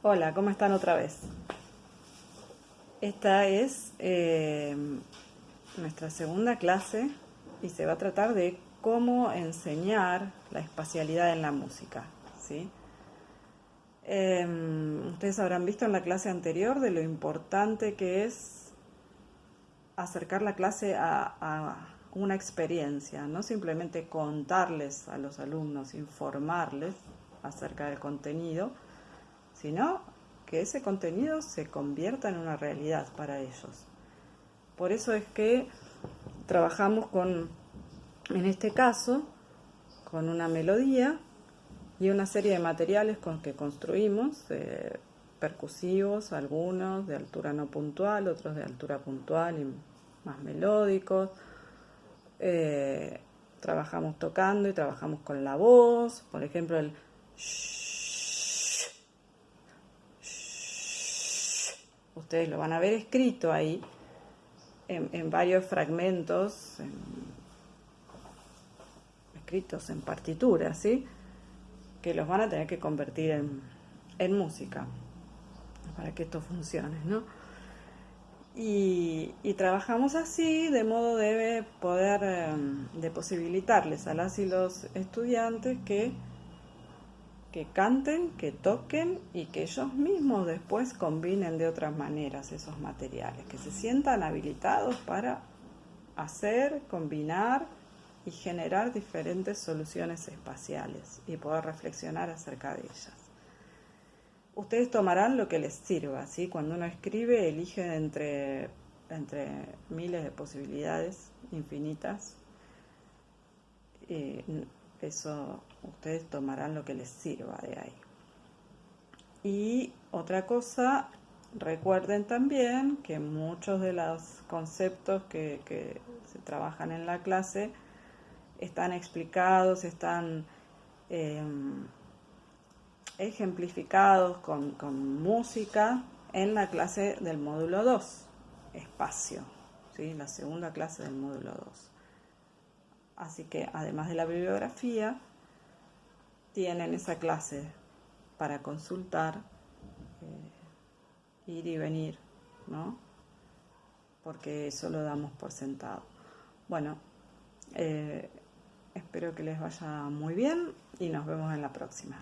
Hola, ¿cómo están otra vez? Esta es eh, nuestra segunda clase y se va a tratar de cómo enseñar la espacialidad en la música. ¿sí? Em, ustedes habrán visto en la clase anterior de lo importante que es acercar la clase a, a una experiencia, no simplemente contarles a los alumnos, informarles acerca del contenido, sino que ese contenido se convierta en una realidad para ellos. Por eso es que trabajamos con, en este caso, con una melodía y una serie de materiales con que construimos, eh, percusivos, algunos de altura no puntual, otros de altura puntual y más melódicos. Eh, trabajamos tocando y trabajamos con la voz, por ejemplo el ustedes lo van a ver escrito ahí en, varios fragmentos escritos en partituras, ¿sí? que los van a tener que convertir en, música para que esto funcione, ¿no? Y, trabajamos así de modo de poder, em, de posibilitarles a las y los estudiantes que que canten, que toquen y que ellos mismos después combinen de otras maneras esos materiales, que se sientan habilitados para hacer, combinar y generar diferentes soluciones espaciales y poder reflexionar acerca de ellas. Ustedes tomarán lo que les sirva, ¿sí? Cuando uno escribe, elige entre, entre miles de posibilidades infinitas. Eh, eso ustedes tomarán lo que les sirva de ahí. Y otra cosa, recuerden también que muchos de los conceptos que, se trabajan en la clase están explicados, están em, ejemplificados con, con, música en la clase del módulo 2, espacio, ¿sí? la segunda clase del módulo 2. Así que además de la bibliografía, tienen esa clase para consultar, eh, ir y venir, ¿no? Porque eso lo damos por sentado. Bueno, eh, espero que les vaya muy bien y nos vemos en la próxima.